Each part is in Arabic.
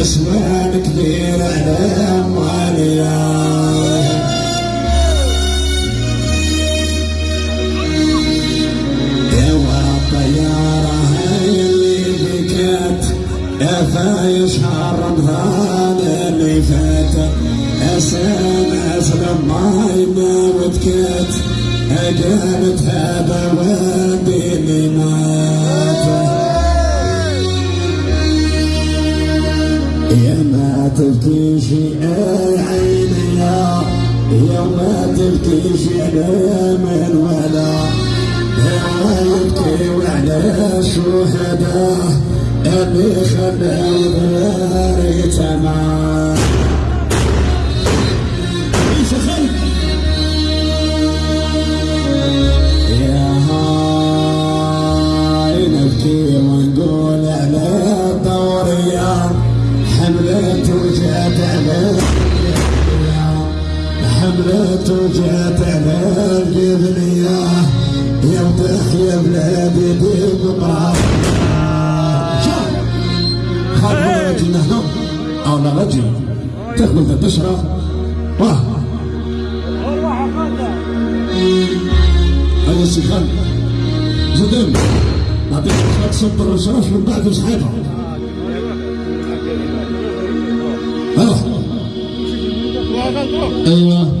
اسوان كبير على أموالي فايش رمضان اللي فات. أساس لما يموت كات قامت هذا ودي ما تبكي شي عيني يا يا ما تبكي شي من ولا. يا يبكي وعلى شهداه اللي خلى تمام. وجات على حملت وجات على القبلية يوضح يا بلادي بمقام خاطر رجل نهض أو رجل تأخذ تشرب واه هذا السخان زدن نعطيك شوية صب الرصاص من بعد يلا أيوه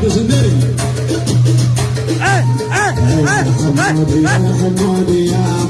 brothers and Hey, hey, hey, hey, hey.